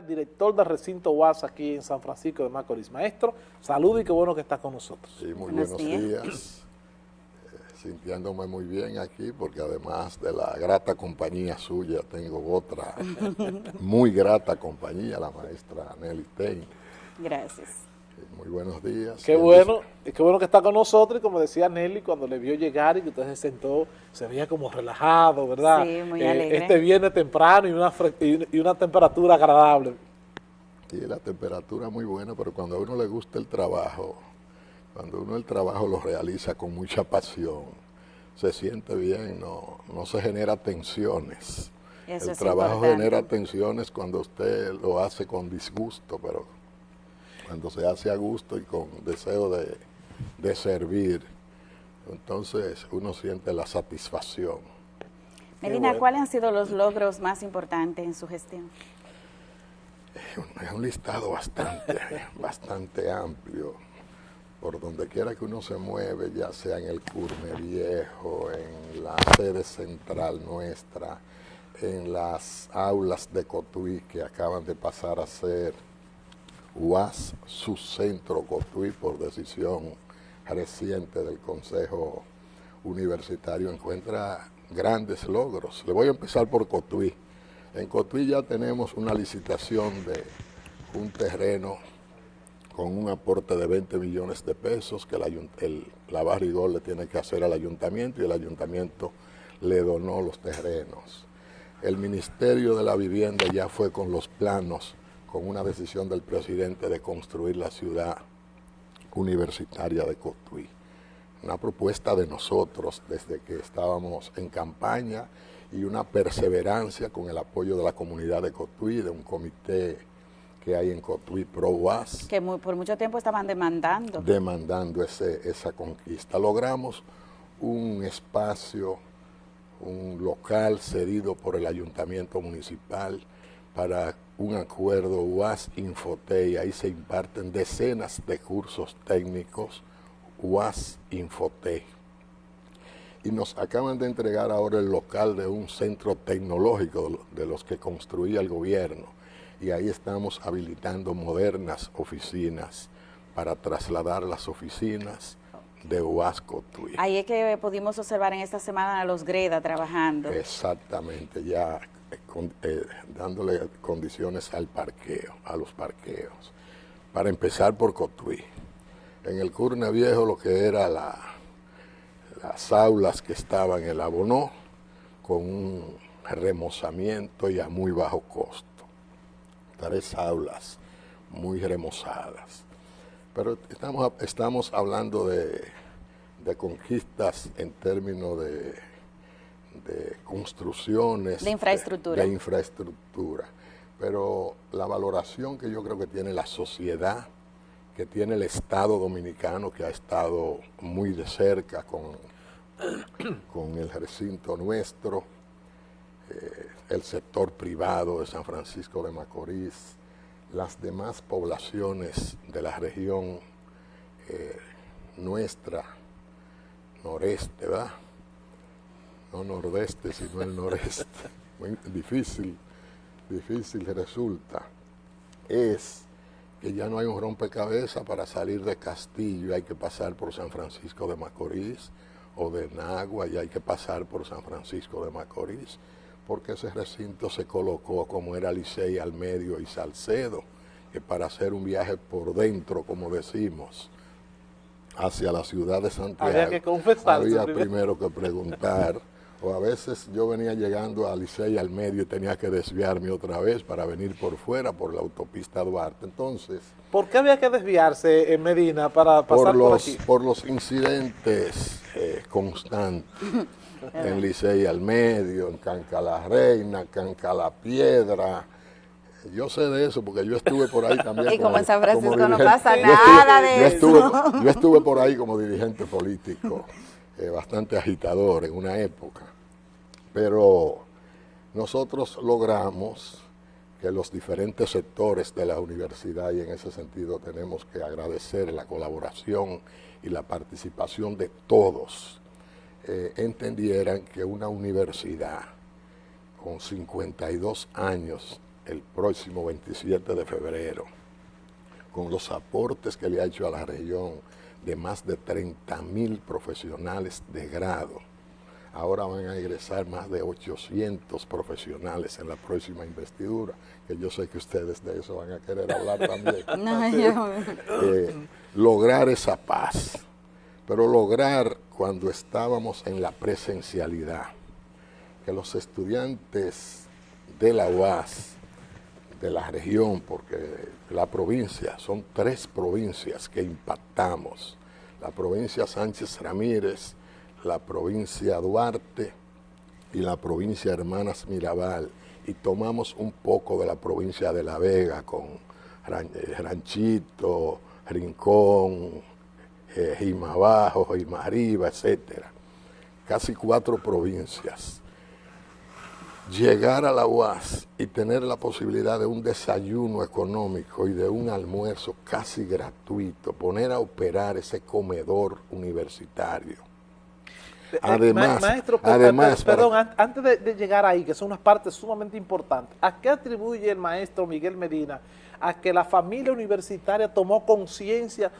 director del recinto UAS aquí en San Francisco de Macorís. Maestro, saludos y qué bueno que está con nosotros. Sí, muy buenos, días. Eh, sintiéndome muy bien aquí porque además de la grata compañía suya tengo otra muy grata compañía, la maestra Nelly Tein. Gracias. Muy buenos días. Qué bueno, qué bueno que está con nosotros y como decía Nelly, cuando le vio llegar y que usted se sentó, se veía como relajado, ¿verdad? Sí, muy eh, alegre. Este viene temprano y una, y una temperatura agradable. Sí, la temperatura muy buena, pero cuando a uno le gusta el trabajo, cuando uno el trabajo lo realiza con mucha pasión, se siente bien, no, no se genera tensiones. el trabajo genera tensiones cuando usted lo hace con disgusto, pero cuando se hace a gusto y con deseo de, servir, entonces uno siente la satisfacción. Medina, ¿cuáles han sido los logros más importantes en su gestión? Es un listado bastante, bastante amplio. Por donde quiera que uno se mueve, ya sea en el Curme Viejo, en la sede central nuestra, en las aulas de Cotuí que acaban de pasar a ser UAS, su centro Cotuí, por decisión reciente del Consejo Universitario, encuentra grandes logros. Le voy a empezar por Cotuí. En Cotuí ya tenemos una licitación de un terreno con un aporte de 20 millones de pesos que el, la Barrigol le tiene que hacer al ayuntamiento y el ayuntamiento le donó los terrenos. El Ministerio de la Vivienda ya fue con los planos con una decisión del presidente de construir la ciudad universitaria de Cotuí. Una propuesta de nosotros desde que estábamos en campaña y una perseverancia con el apoyo de la comunidad de Cotuí, de un comité que hay en Cotuí Pro UAS. Que por mucho tiempo estaban demandando. Demandando ese, esa conquista. Logramos un espacio, un local cedido por el ayuntamiento municipal para un acuerdo UAS Infotei, ahí se imparten decenas de cursos técnicos UAS Infotei. Y nos acaban de entregar ahora el local de un centro tecnológico de los que construía el gobierno. Y ahí estamos habilitando modernas oficinas para trasladar las oficinas de UAS Cotuí. Ahí es que pudimos observar en esta semana a los Greda trabajando. Exactamente, ya eh, dándole condiciones al parqueo, a los parqueos. Para empezar por Cotuí. En el Curne Viejo lo que era la, las aulas que estaban en el Abonó, con un remozamiento y a muy bajo costo. Tres aulas muy remozadas. Pero estamos, estamos hablando de, de conquistas en términos de de construcciones. De infraestructura. De, infraestructura. Pero la valoración que yo creo que tiene la sociedad, que tiene el Estado dominicano, que ha estado muy de cerca con, con el recinto nuestro, eh, el sector privado de San Francisco de Macorís, las demás poblaciones de la región eh, nuestra, noreste, ¿verdad? No nordeste, sino el noreste. Muy difícil, difícil resulta. Es que ya no hay un rompecabezas para salir de Castillo, hay que pasar por San Francisco de Macorís, o de Nagua, y hay que pasar por San Francisco de Macorís, porque ese recinto se colocó como era Licey al medio y Salcedo, que para hacer un viaje por dentro, como decimos, hacia la ciudad de Santiago, había, que había primero que preguntar o a veces yo venía llegando a Licey al medio y tenía que desviarme otra vez para venir por fuera, por la autopista Duarte. Entonces... ¿Por qué había que desviarse en Medina para pasar por, los, aquí? Por los incidentes eh, constantes en Licey al medio, en Canca la Reina, Canca la Piedra, yo sé de eso porque yo estuve por ahí también. Y como en San Francisco no pasa nada de eso. yo estuve por ahí como dirigente político. Eh, bastante agitador en una época, pero nosotros logramos que los diferentes sectores de la universidad, y en ese sentido tenemos que agradecer la colaboración y la participación de todos, eh, entendieran que una universidad con 52 años el próximo 27 de febrero, con los aportes que le ha hecho a la región de más de 30 mil profesionales de grado. Ahora van a ingresar más de 800 profesionales en la próxima investidura, que yo sé que ustedes de eso van a querer hablar también. Eh, lograr esa paz, pero lograr cuando estábamos en la presencialidad, que los estudiantes de la UAS, de la región, porque la provincia, son tres provincias que impactamos. La provincia Sánchez Ramírez, la provincia Duarte y la provincia Hermanas Mirabal. Y tomamos un poco de la provincia de La Vega con eh, Ranchito, Rincón, eh, Arriba, etcétera. Casi cuatro provincias llegar a la UAS y tener la posibilidad de un desayuno económico y de un almuerzo casi gratuito, poner a operar ese comedor universitario. Eh, eh, además, maestro, además perdón, antes de, llegar ahí, que son unas partes sumamente importantes, ¿a qué atribuye el maestro Miguel Medina a que la familia universitaria tomó conciencia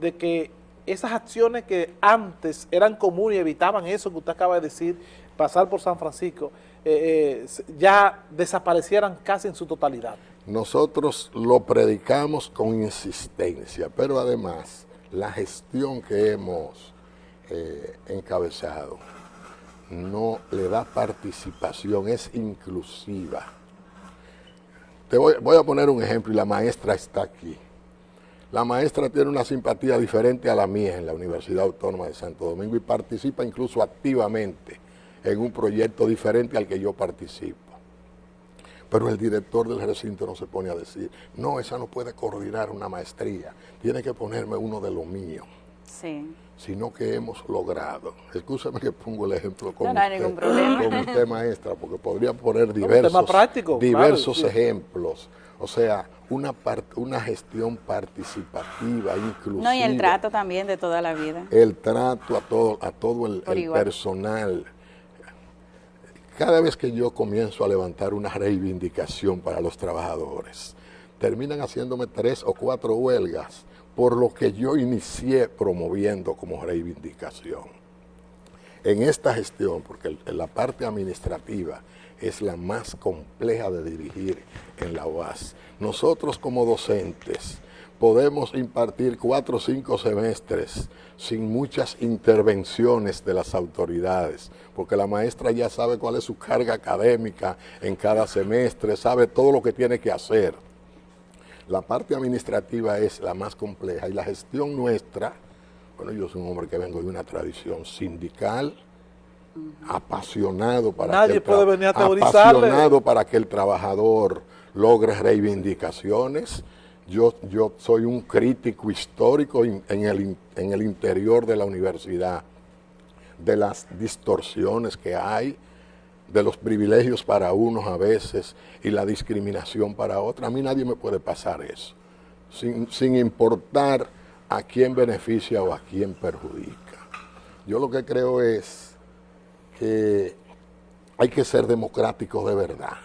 de que esas acciones que antes eran comunes y evitaban eso que usted acaba de decir, pasar por San Francisco, eh, eh, ya desaparecieran casi en su totalidad. Nosotros lo predicamos con insistencia, pero además la gestión que hemos eh, encabezado no le da participación, es inclusiva. Te voy, voy a poner un ejemplo y la maestra está aquí. La maestra tiene una simpatía diferente a la mía en la Universidad Autónoma de Santo Domingo y participa incluso activamente en un proyecto diferente al que yo participo. Pero el director del recinto no se pone a decir, no, esa no puede coordinar una maestría, tiene que ponerme uno de lo mío. Sí. Sino que hemos logrado. Escúchame que pongo el ejemplo con, no, usted, maestra, porque podría poner diversos, diversos ejemplos. O sea, una, una gestión participativa, inclusiva. No, y el trato también de toda la vida. El trato a todo, a todo el personal cada vez que yo comienzo a levantar una reivindicación para los trabajadores, terminan haciéndome tres o cuatro huelgas por lo que yo inicié promoviendo como reivindicación. En esta gestión, porque la parte administrativa es la más compleja de dirigir en la UAS, nosotros como docentes podemos impartir cuatro o cinco semestres sin muchas intervenciones de las autoridades, porque la maestra ya sabe cuál es su carga académica en cada semestre, sabe todo lo que tiene que hacer. La parte administrativa es la más compleja y la gestión nuestra, bueno, yo soy un hombre que vengo de una tradición sindical, apasionado para, Nadie puede venir a apasionado para que el trabajador logre reivindicaciones, yo, yo soy un crítico histórico en el, en el interior de la universidad, de las distorsiones que hay, de los privilegios para unos a veces y la discriminación para otros. A mí nadie me puede pasar eso, sin, sin importar a quién beneficia o a quién perjudica. Yo lo que creo es que hay que ser democráticos de verdad.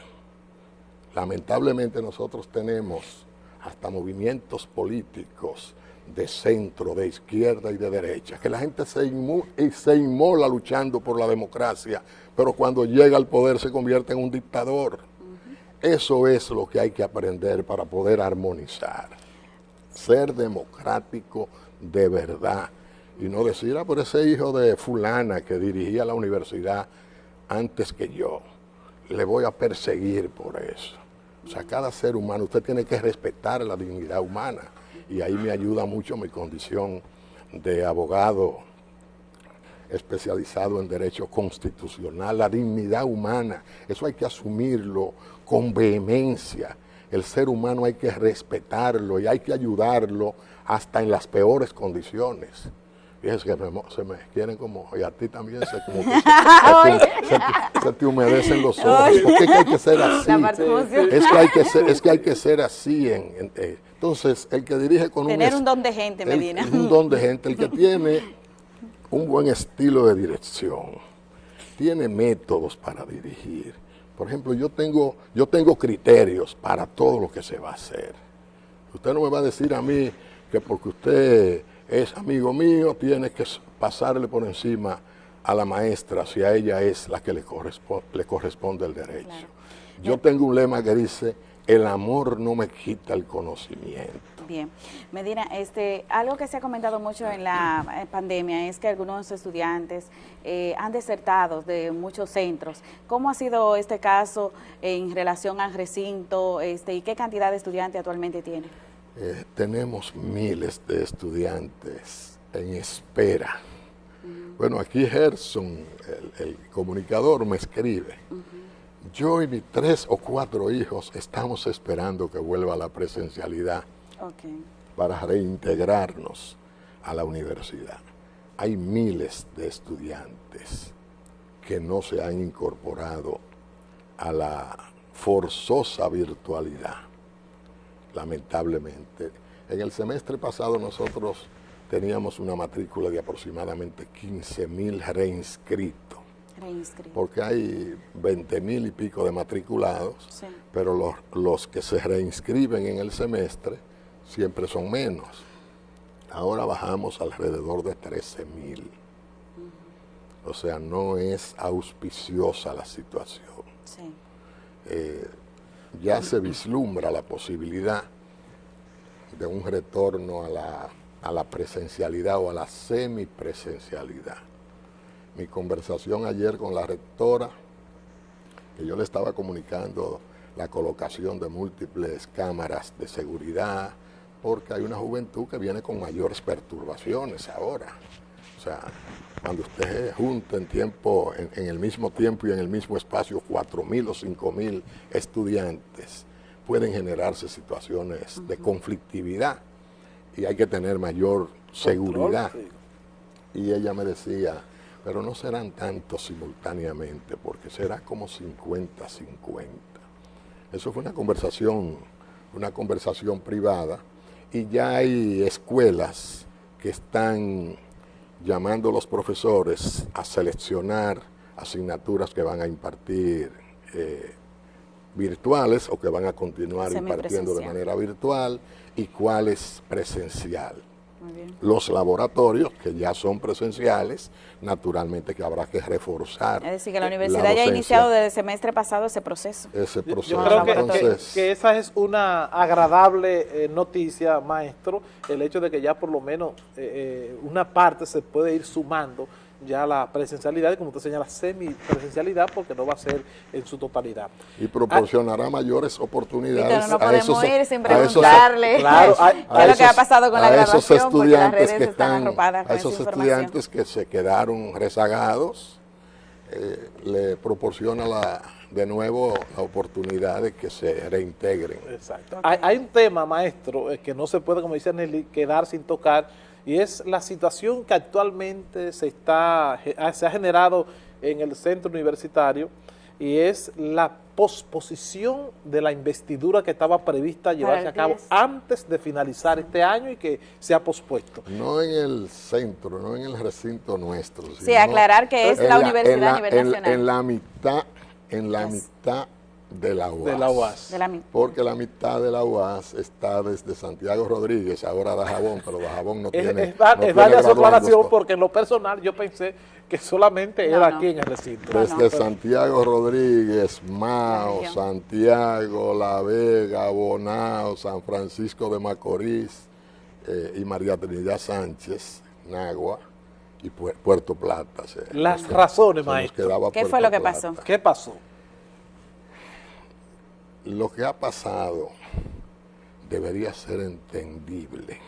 Lamentablemente nosotros tenemos hasta movimientos políticos de centro, de izquierda y de derecha, que la gente se, se inmola luchando por la democracia, pero cuando llega al poder se convierte en un dictador. Eso es lo que hay que aprender para poder armonizar. Ser democrático de verdad y no decir, ah, por ese hijo de fulana que dirigía la universidad antes que yo, le voy a perseguir por eso. O sea, cada ser humano, usted tiene que respetar la dignidad humana. Y ahí me ayuda mucho mi condición de abogado especializado en derecho constitucional, la dignidad humana, eso hay que asumirlo con vehemencia. El ser humano hay que respetarlo y hay que ayudarlo hasta en las peores condiciones. Fíjense que se me quieren como, y a ti también se, como se, te, humedecen los ojos. porque hay que ser así? Es que hay que ser, es que hay que ser así. En, eh, entonces, el que dirige con un... Tener un don de gente, Medina. un don de gente, el que tiene un buen estilo de dirección, tiene métodos para dirigir, Por ejemplo, yo tengo, yo tengo criterios para todo lo que se va a hacer. Usted no me va a decir a mí que porque usted es amigo mío, tiene que pasarle por encima a la maestra si a ella es la que le corresponde, le corresponde el derecho. Yo tengo un lema que dice, el amor no me quita el conocimiento. Bien, Medina, este, algo que se ha comentado mucho en la eh, pandemia es que algunos estudiantes eh, han desertado de muchos centros. ¿Cómo ha sido este caso en relación al recinto este, y qué cantidad de estudiantes actualmente tiene? Eh, tenemos miles de estudiantes en espera. Bueno, aquí Gerson, el, comunicador, me escribe. Yo y mis tres o cuatro hijos estamos esperando que vuelva la presencialidad para reintegrarnos a la universidad. Hay miles de estudiantes que no se han incorporado a la forzosa virtualidad, lamentablemente. En el semestre pasado nosotros teníamos una matrícula de aproximadamente 15 mil reinscritos porque hay 20 mil y pico de matriculados, pero los, los, que se reinscriben en el semestre siempre son menos. Ahora bajamos alrededor de 13 mil. O sea, no es auspiciosa la situación. Eh, ya se vislumbra la posibilidad de un retorno a la, a la presencialidad o a la semipresencialidad mi conversación ayer con la rectora, que yo le estaba comunicando la colocación de múltiples cámaras de seguridad, porque hay una juventud que viene con mayores perturbaciones ahora. O sea, cuando usted junta en tiempo, en, el mismo tiempo y en el mismo espacio 4.000 o 5.000 estudiantes, pueden generarse situaciones de conflictividad y hay que tener mayor seguridad. Y ella me decía, pero no serán tantos simultáneamente, porque será como 50-50. Eso fue una conversación, una conversación privada, y ya hay escuelas que están llamando a los profesores a seleccionar asignaturas que van a impartir eh, virtuales o que van a continuar impartiendo de manera virtual y cuáles presencial. Los laboratorios, que ya son presenciales, naturalmente que habrá que reforzar. Es decir, que la universidad ya ha iniciado desde el semestre pasado ese proceso. Ese proceso. Yo, creo que, esa es una agradable eh, noticia, maestro, el hecho de que ya por lo menos eh, eh, una parte se puede ir sumando ya la presencialidad, y como usted señala, semipresencialidad, porque no va a ser en su totalidad. Y proporcionará mayores oportunidades no podemos ir sin preguntarle claro, qué es lo que ha pasado con la las redes que están, A esos estudiantes que se quedaron rezagados, eh, le proporciona la, de nuevo la oportunidad de que se reintegren. Exacto. Hay, hay un tema, maestro, eh, que no se puede, como dice Nelly, quedar sin tocar, y es la situación que actualmente se, está, ah, se ha generado en el centro universitario y es la posposición de la investidura que estaba prevista llevarse a cabo antes de finalizar este año y que se ha pospuesto. No en el centro, no en el recinto nuestro. Sí, aclarar que es la, universidad a nivel nacional. En la mitad, en la mitad de la UAS. Porque la mitad de la UAS está desde Santiago Rodríguez, ahora da jabón, pero da jabón no tiene... Es, es, su aclaración porque en lo personal yo pensé que solamente era aquí en el recinto. Desde Santiago Rodríguez, Mao, Santiago, La Vega, Bonao, San Francisco de Macorís eh, y María Trinidad Sánchez, Nagua y Puerto Plata. Las razones, maestro. ¿Qué fue lo que pasó? ¿Qué pasó? Lo que ha pasado debería ser entendible.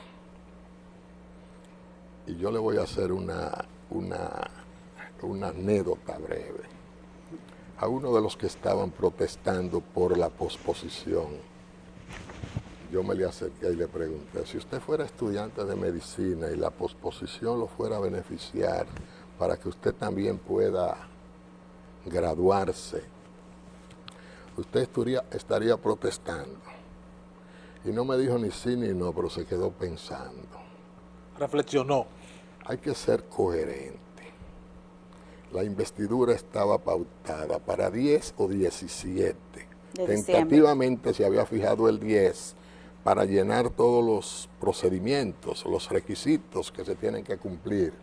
Y yo le voy a hacer una, una, una anécdota breve. A uno de los que estaban protestando por la posposición, yo me le acerqué y le pregunté, si usted fuera estudiante de medicina y la posposición lo fuera a beneficiar para que usted también pueda graduarse usted estaría, estaría protestando. Y no me dijo ni sí ni no, pero se quedó pensando. Reflexionó. Hay que ser coherente. la investidura estaba pautada para 10 o 17. Tentativamente se había fijado el 10 para llenar todos los procedimientos, los requisitos que se tienen que cumplir.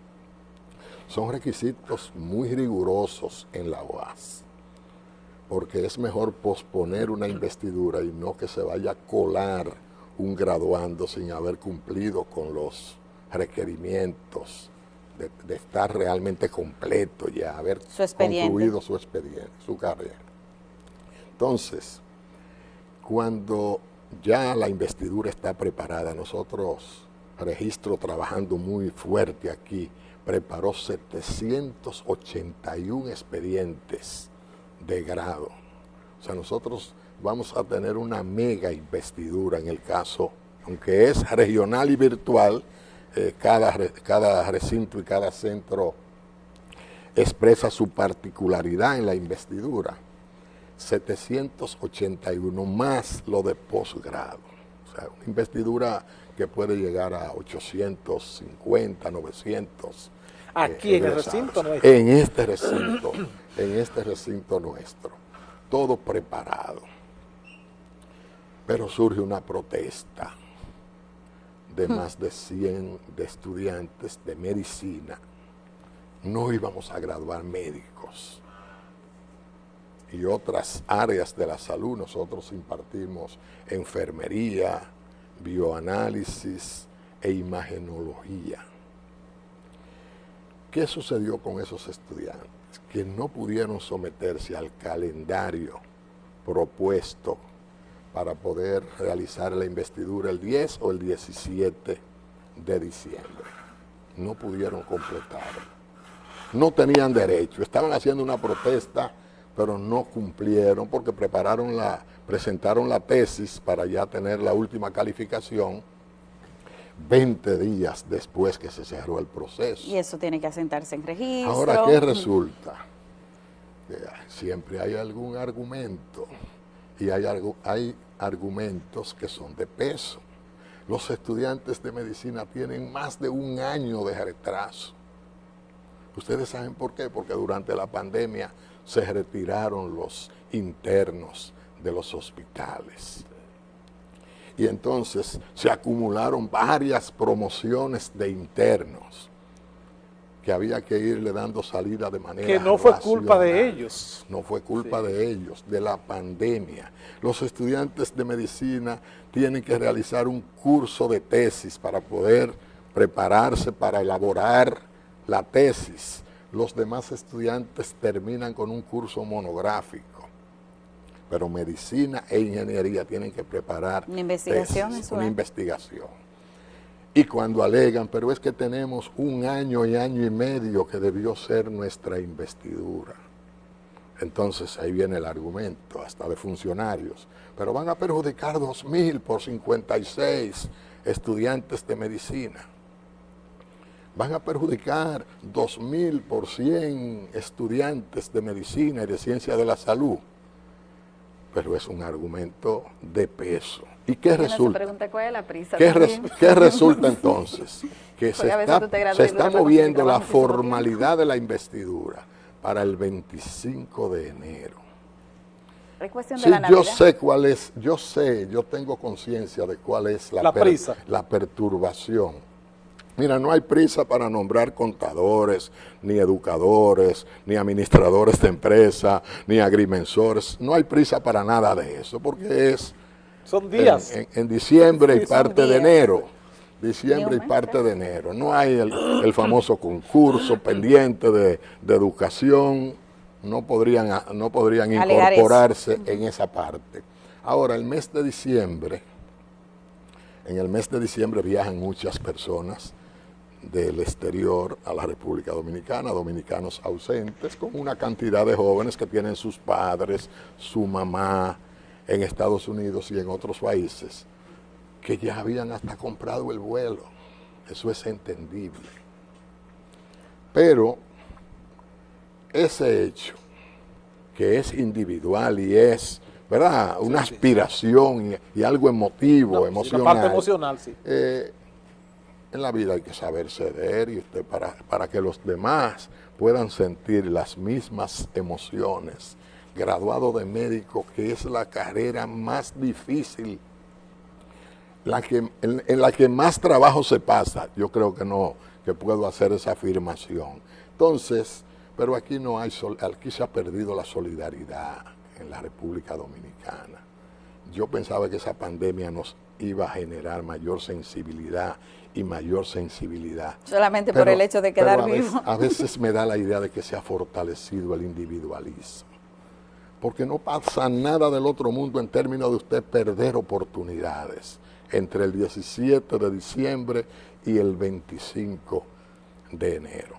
Son requisitos muy rigurosos en la OAS, porque es mejor posponer una investidura y no que se vaya a colar un graduando sin haber cumplido con los requerimientos de, estar realmente completo ya, haber concluido su expediente, su carrera. Entonces, cuando ya la investidura está preparada, nosotros, registro trabajando muy fuerte aquí, preparó 781 expedientes de grado. O sea, nosotros vamos a tener una mega investidura en el caso, aunque es regional y virtual, eh, cada, cada recinto y cada centro expresa su particularidad en la investidura. 781 más lo de posgrado. O sea, una investidura que puede llegar a 850, 900. Aquí en el recinto nuestro. En este recinto, en este recinto nuestro. Todo preparado. Pero surge una protesta de más de 100 de estudiantes de medicina, no íbamos a graduar médicos. Y otras áreas de la salud, nosotros impartimos enfermería, bioanálisis e imagenología. ¿Qué sucedió con esos estudiantes? Que no pudieron someterse al calendario propuesto para poder realizar la investidura el 10 o el 17 de diciembre. No pudieron completar. No tenían derecho. Estaban haciendo una protesta, pero no cumplieron porque prepararon la, presentaron la tesis para ya tener la última calificación 20 días después que se cerró el proceso. Y eso tiene que asentarse en registro. Ahora, ¿qué resulta? siempre hay algún argumento y hay, hay argumentos que son de peso. Los estudiantes de medicina tienen más de un año de retraso. Ustedes saben por qué, porque durante la pandemia se retiraron los internos de los hospitales. Y entonces se acumularon varias promociones de internos que había que irle dando salida de manera Que no fue culpa de ellos. No fue culpa de ellos, de la pandemia. Los estudiantes de medicina tienen que realizar un curso de tesis para poder prepararse para elaborar la tesis. Los demás estudiantes terminan con un curso monográfico. Pero medicina e ingeniería tienen que preparar una investigación, una investigación y cuando alegan, pero es que tenemos un año y año y medio que debió ser nuestra investidura. Entonces ahí viene el argumento, hasta de funcionarios. Pero van a perjudicar 2.000 por 56 estudiantes de medicina. Van a perjudicar 2.000 por 100 estudiantes de medicina y de ciencia de la salud. Pero es un argumento de peso. ¿Y qué resulta? ¿Qué, resulta entonces? Que se está, moviendo la formalidad de la investidura para el 25 de enero. Sí, yo sé cuál es, yo sé, yo tengo conciencia de cuál es la, prisa. la perturbación. Mira, no hay prisa para nombrar contadores, ni educadores, ni administradores de empresa, ni agrimensores. No hay prisa para nada de eso, porque es son días. En, diciembre y parte de enero. Diciembre y parte de enero. No hay el, famoso concurso pendiente de, educación. No podrían, no podrían incorporarse en esa parte. Ahora, el mes de diciembre, en el mes de diciembre viajan muchas personas del exterior a la República Dominicana, dominicanos ausentes, con una cantidad de jóvenes que tienen sus padres, su mamá, en Estados Unidos y en otros países que ya habían hasta comprado el vuelo. Eso es entendible. Pero ese hecho, que es individual y es, ¿verdad? Una aspiración Y, algo emotivo, emocional. emocional, sí. Eh, en la vida hay que saber ceder y usted para, para que los demás puedan sentir las mismas emociones. Graduado de médico, que es la carrera más difícil, la que, en, la que más trabajo se pasa, yo creo que no, que puedo hacer esa afirmación. Entonces, pero aquí no hay, aquí se ha perdido la solidaridad en la República Dominicana. Yo pensaba que esa pandemia nos iba a generar mayor sensibilidad y mayor sensibilidad. Solamente por el hecho de quedar vivo. a veces me da la idea de que se ha fortalecido el individualismo. Porque no pasa nada del otro mundo en términos de usted perder oportunidades entre el 17 de diciembre y el 25 de enero.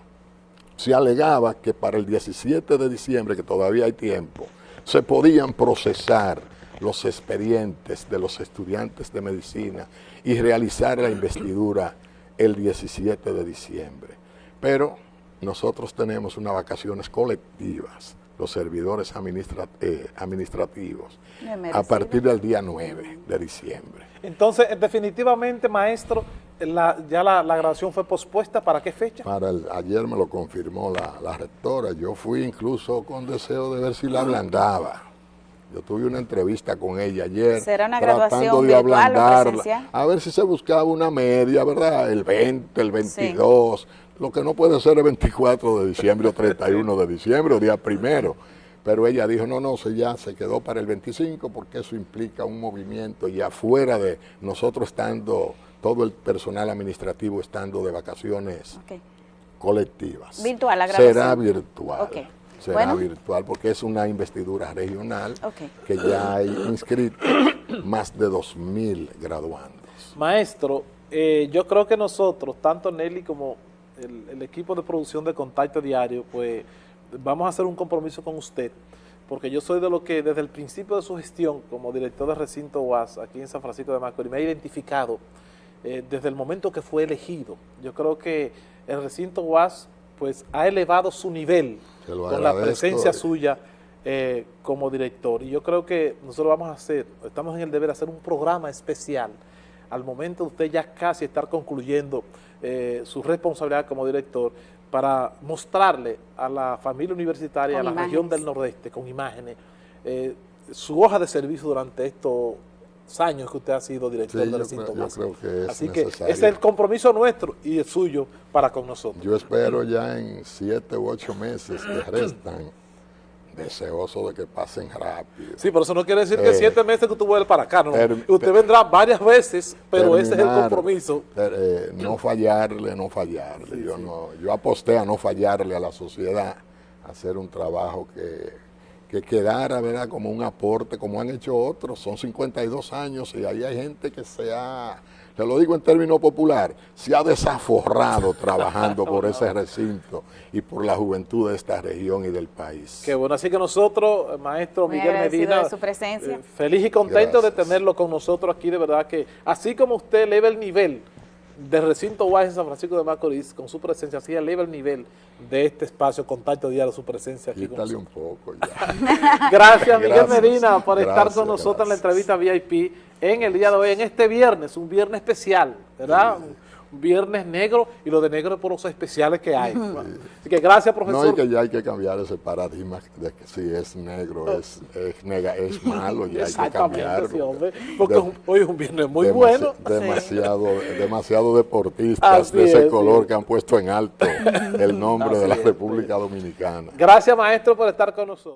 Se alegaba que para el 17 de diciembre, que todavía hay tiempo, se podían procesar los expedientes de los estudiantes de medicina y realizar la investidura el 17 de diciembre. Pero nosotros tenemos unas vacaciones colectivas, los servidores eh, administrativos, a partir del día 9 de diciembre. Entonces, definitivamente, maestro, ya la, graduación fue pospuesta, ¿para qué fecha? Para el, ayer me lo confirmó la, la rectora, yo fui incluso con deseo de ver si la ablandaba yo tuve una entrevista con ella ayer. ¿Será una graduación de virtual A ver si se buscaba una media, ¿verdad? El 20, el 22. Lo que no puede ser el 24 de diciembre o 31 de diciembre o día primero. Pero ella dijo, no, no, se ya se quedó para el 25 porque eso implica un movimiento y afuera de nosotros estando, todo el personal administrativo estando de vacaciones colectivas. Virtual, la graduación. Será virtual será virtual porque es una investidura regional que ya hay inscrito más de 2.000 graduandos. Maestro, eh, yo creo que nosotros, tanto Nelly como el, equipo de producción de Contacto Diario, pues vamos a hacer un compromiso con usted, porque yo soy de lo que desde el principio de su gestión como director de recinto UAS aquí en San Francisco de Macorís me ha identificado eh, desde el momento que fue elegido. Yo creo que el recinto UAS pues ha elevado su nivel con la presencia suya eh, como director. Y yo creo que nosotros vamos a hacer, estamos en el deber de hacer un programa especial. Al momento de usted ya casi estar concluyendo eh, su responsabilidad como director para mostrarle a la familia universitaria, a la región del Nordeste, con imágenes, eh, su hoja de servicio durante estos años que usted ha sido director del recinto Así que ese es el compromiso nuestro y el suyo para con nosotros. Yo espero ya en siete u ocho meses que restan deseoso de que pasen rápido. Sí, pero eso no quiere decir que eh, siete meses que usted vuelve para acá, no. usted vendrá varias veces, pero ese es el compromiso. Eh, no fallarle, no fallarle. yo, No, yo aposté a no fallarle a la sociedad, a hacer un trabajo que que quedara ¿verdad? como un aporte, como han hecho otros. Son 52 años y ahí hay gente que se ha, te lo digo en términos popular, se ha desaforrado trabajando por ese recinto y por la juventud de esta región y del país. Qué bueno, así que nosotros, maestro Miguel Medina, su presencia. Eh, feliz y contento de tenerlo con nosotros aquí, de verdad que así como usted eleva el nivel de recinto UAS en San Francisco de Macorís, con su presencia, así eleva el nivel de este espacio, contacto diario, su presencia aquí. Quítale un poco ya. gracias, Miguel Medina, por estar con nosotros en la entrevista VIP en el día de hoy, en este viernes, un viernes especial, ¿verdad? Viernes negro y lo de negro por los especiales que hay. Así que gracias, profesor. No, y que ya hay que cambiar ese paradigma de que si es negro es, es, nega, es malo, ya hay que cambiarlo. porque hoy es un viernes muy bueno. Demasiado, demasiado deportistas de ese color que han puesto en alto el nombre de la República Dominicana. Gracias, maestro, por estar con nosotros.